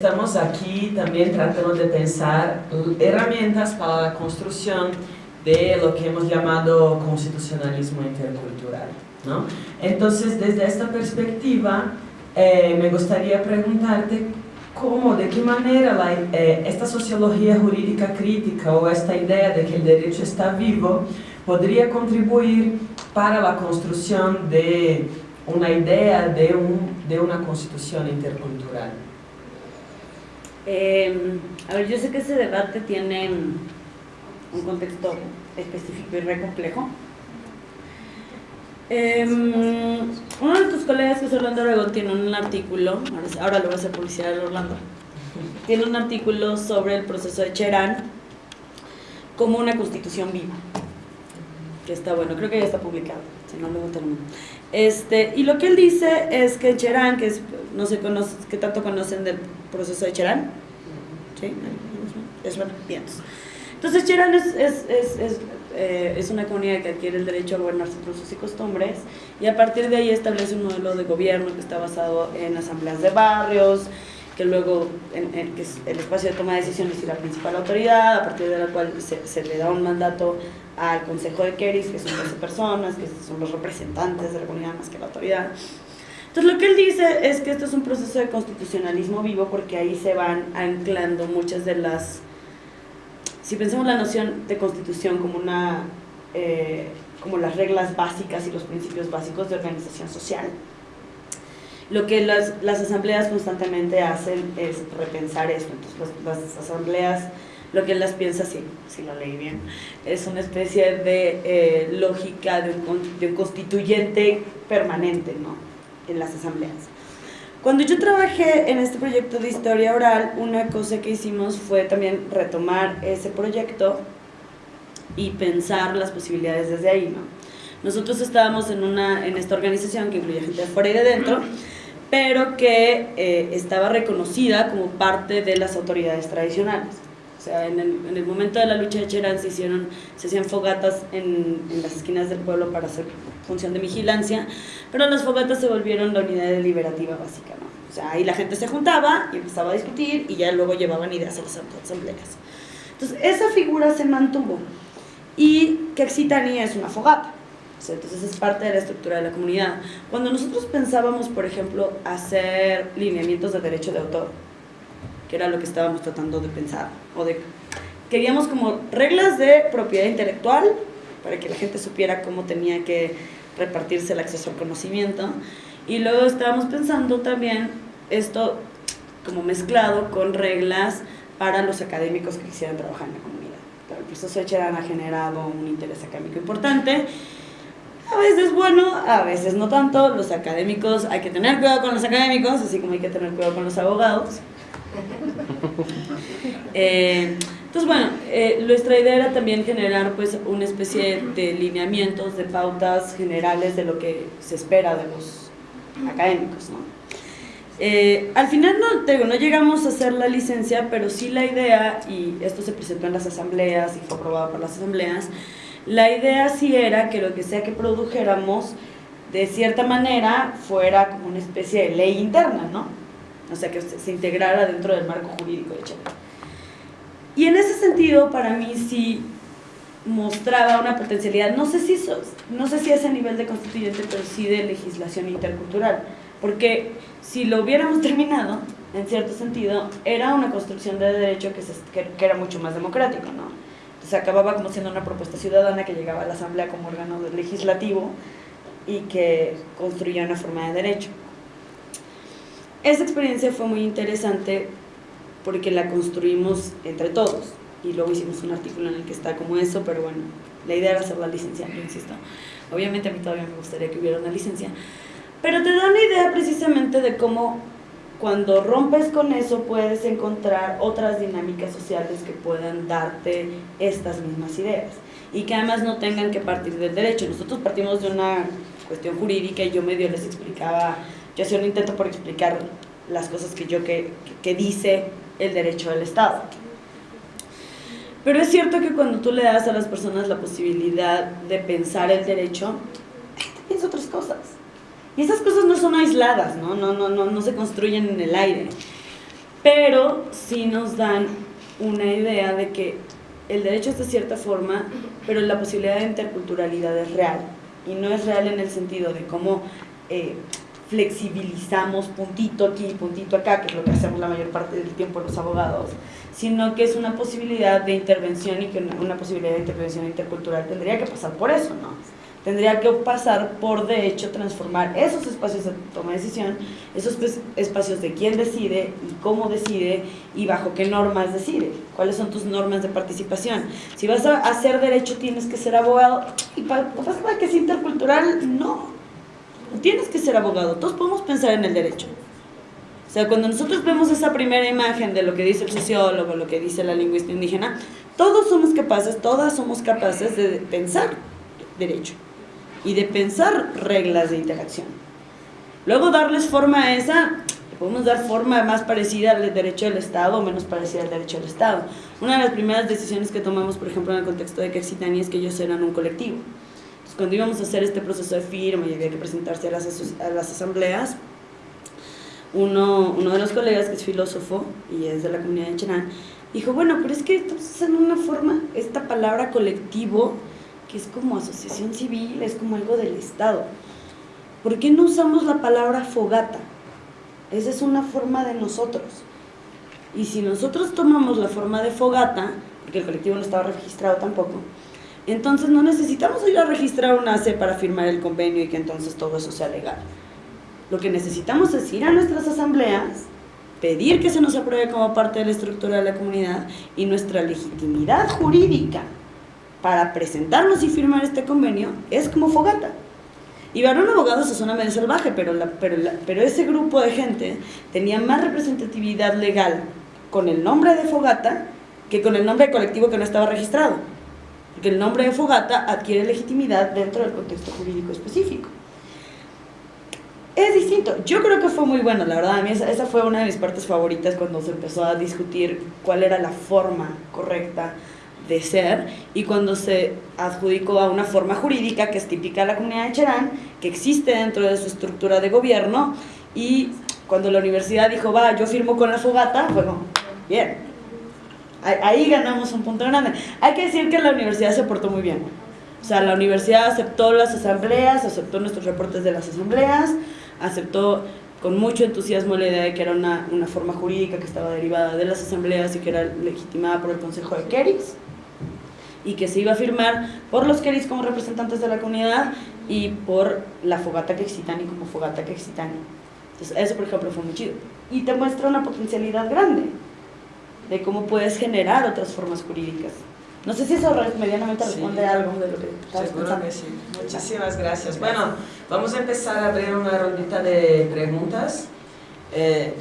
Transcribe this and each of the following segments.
Estamos aquí también tratando de pensar herramientas para la construcción de lo que hemos llamado constitucionalismo intercultural. ¿no? Entonces, desde esta perspectiva, eh, me gustaría preguntarte cómo, de qué manera eh, esta sociología jurídica crítica o esta idea de que el derecho está vivo podría contribuir para la construcción de una idea de, un, de una constitución intercultural. Eh, a ver, yo sé que ese debate tiene un contexto específico y re complejo. Eh, uno de tus colegas, que es Orlando Oregón, tiene un artículo, ahora, lo voy a hacer publicidad de Orlando, tiene un artículo sobre el proceso de Cherán como una constitución viva, que está bueno, creo que ya está publicado, si no luego termino. Este, y lo que él dice es que Cherán, que es, no sé que tanto conocen del proceso de Cherán, ¿sí? Es bueno, bien. Entonces Cherán es, es, es, eh, es, una comunidad que adquiere el derecho a gobernar sus usos y costumbres y a partir de ahí establece un modelo de gobierno que está basado en asambleas de barrios, que luego el espacio de toma de decisiones y la principal autoridad, a partir de la cual se, le da un mandato al Consejo de Keris, que son 12 personas, que son los representantes de la comunidad más que la autoridad. Entonces lo que él dice es que esto es un proceso de constitucionalismo vivo porque ahí se van anclando muchas de las... Si pensamos la noción de constitución como una... Eh, como las reglas básicas y los principios básicos de organización social, lo que las, las asambleas constantemente hacen es repensar esto. Entonces las, las asambleas lo que él las piensa, sí, si lo leí bien, es una especie de eh, lógica de un, de un, constituyente permanente ¿no? en las asambleas. Cuando yo trabajé en este proyecto de historia oral, una cosa que hicimos fue también retomar ese proyecto y pensar las posibilidades desde ahí. ¿no? Nosotros estábamos en, una, en esta organización que incluye gente de fuera y de dentro, pero que eh, estaba reconocida como parte de las autoridades tradicionales. O sea, en el, en el, momento de la lucha de Cherán se, hicieron, se hacían fogatas en, en, las esquinas del pueblo para hacer función de vigilancia, pero las fogatas se volvieron la unidad deliberativa básica, ¿no? O sea, ahí la gente se juntaba y empezaba a discutir y ya luego llevaban ideas a las asambleas. Entonces, esa figura se mantuvo. Y Kexitani es una fogata. O sea, entonces es parte de la estructura de la comunidad. Cuando nosotros pensábamos, por ejemplo, hacer lineamientos de derecho de autor, que era lo que estábamos tratando de pensar, o de, queríamos como reglas de propiedad intelectual, para que la gente supiera cómo tenía que repartirse el acceso al conocimiento, y luego estábamos pensando también esto como mezclado con reglas para los académicos que quisieran trabajar en la comunidad. Pero el proceso de ha generado un interés académico importante, a veces bueno, a veces no tanto, los académicos, hay que tener cuidado con los académicos, así como hay que tener cuidado con los abogados, eh, entonces, bueno, eh, nuestra idea era también generar pues una especie de lineamientos, de pautas generales de lo que se espera de los académicos, ¿no? Eh, al final no, digo, no llegamos a hacer la licencia, pero sí la idea, y esto se presentó en las asambleas y fue aprobado por las asambleas, la idea sí era que lo que sea que produjéramos, de cierta manera, fuera como una especie de ley interna, ¿no? o sea, que se integrara dentro del marco jurídico de Chile. Y en ese sentido, para mí sí mostraba una potencialidad, no sé si, no sé si a nivel de constituyente, pero sí de legislación intercultural, porque si lo hubiéramos terminado, en cierto sentido, era una construcción de derecho que, se, que era mucho más democrático, ¿no? Entonces acababa como siendo una propuesta ciudadana que llegaba a la Asamblea como órgano legislativo y que construía una forma de derecho. Esa experiencia fue muy interesante porque la construimos entre todos y luego hicimos un artículo en el que está como eso, pero bueno, la idea era hacer la licencia, yo insisto. Obviamente a mí todavía me gustaría que hubiera una licencia, pero te da una idea precisamente de cómo cuando rompes con eso puedes encontrar otras dinámicas sociales que puedan darte estas mismas ideas y que además no tengan que partir del derecho. Nosotros partimos de una cuestión jurídica y yo medio les explicaba yo hacía un intento por explicar las cosas que yo que, que dice el derecho del Estado. Pero es cierto que cuando tú le das a las personas la posibilidad de pensar el derecho, piensa otras cosas. Y esas cosas no son aisladas, ¿no? No, no, no, no se construyen en el aire. pero sí nos dan una idea de que el derecho es de cierta forma, pero la posibilidad de interculturalidad es real. Y no es real en el sentido de cómo eh, flexibilizamos puntito aquí, puntito acá, que es lo que hacemos la mayor parte del tiempo los abogados, sino que es una posibilidad de intervención y que una posibilidad de intervención intercultural tendría que pasar por eso, ¿no? Tendría que pasar por, de hecho, transformar esos espacios de toma de decisión, esos espacios de quién decide y cómo decide y bajo qué normas decide, cuáles son tus normas de participación. Si vas a hacer derecho tienes que ser abogado, y para, para que es intercultural, no, no. Tienes que ser abogado, todos podemos pensar en el derecho. O sea, cuando nosotros vemos esa primera imagen de lo que dice el sociólogo, lo que dice la lingüista indígena, todos somos capaces, todas somos capaces de pensar derecho y de pensar reglas de interacción. Luego darles forma a esa, podemos dar forma más parecida al derecho del Estado o menos parecida al derecho del Estado. Una de las primeras decisiones que tomamos, por ejemplo, en el contexto de Quexitani es que ellos eran un colectivo. Entonces, cuando íbamos a hacer este proceso de firma y había que presentarse a las, a las asambleas, uno, uno de los colegas que es filósofo y es de la comunidad de Cherán, dijo, bueno, pero es que estamos en una forma, esta palabra colectivo que es como asociación civil, es como algo del Estado. ¿Por qué no usamos la palabra fogata? Esa es una forma de nosotros. Y si nosotros tomamos la forma de fogata, porque el colectivo no estaba registrado tampoco, entonces no necesitamos ir a registrar una ACE para firmar el convenio y que entonces todo eso sea legal. Lo que necesitamos es ir a nuestras asambleas, pedir que se nos apruebe como parte de la estructura de la comunidad y nuestra legitimidad jurídica para presentarnos y firmar este convenio es como fogata. Y Barón Abogados es una medio salvaje, pero, pero, pero ese grupo de gente tenía más representatividad legal con el nombre de fogata que con el nombre de colectivo que no estaba registrado. Porque el nombre de fogata adquiere legitimidad dentro del contexto jurídico específico. Es distinto. Yo creo que fue muy bueno, la verdad. A mí esa fue una de mis partes favoritas cuando se empezó a discutir cuál era la forma correcta de ser y cuando se adjudicó a una forma jurídica que es típica de la comunidad de Cherán, que existe dentro de su estructura de gobierno y cuando la universidad dijo, va, yo firmo con la fogata, bueno, bien, ahí ganamos un punto grande. Hay que decir que la universidad se portó muy bien. O sea, la universidad aceptó las asambleas, aceptó nuestros reportes de las asambleas, aceptó con mucho entusiasmo la idea de que era una, una forma jurídica que estaba derivada de las asambleas y que era legitimada por el Consejo de Keris y que se iba a firmar por los Keris como representantes de la comunidad y por la Fogata Quexitani como Fogata Quexitani. Entonces eso por ejemplo fue muy chido. Y te muestra una potencialidad grande de cómo puedes generar otras formas jurídicas. No sé si eso medianamente responde a algo de lo que estás Seguro que sí. Muchísimas gracias. Bueno, vamos a empezar a abrir una rondita de preguntas. Eh,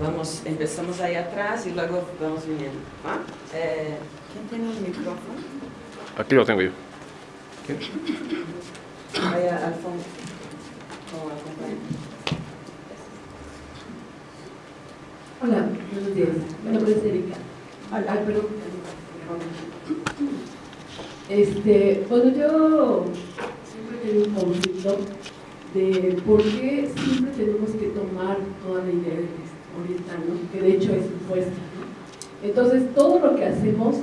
vamos, empezamos ahí atrás y luego vamos viniendo. Eh, ¿Quién tiene el micrófono? Aquí lo tengo yo. ¿Quién? Vaya al fondo. Hola, buenos días. Mi nombre es Erika. Hola, perdón. Este, bueno, yo siempre tengo un conflicto de por qué siempre tenemos que tomar toda la idea oriental, ¿no? que de hecho es impuesta. ¿no? Entonces, todo lo que hacemos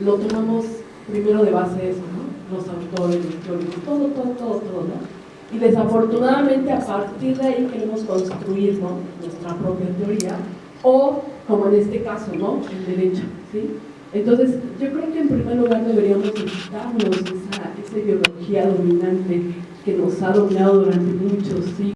lo tomamos primero de base eso, ¿no? Los autores, los teóricos, todo, todo, todo, todo, ¿no? Y desafortunadamente a partir de ahí queremos construir ¿no? nuestra propia teoría o, como en este caso, ¿no? El derecho, ¿sí? Entonces, yo creo que en primer lugar deberíamos quitarnos esa, esa ideología dominante que nos ha dominado durante muchos siglos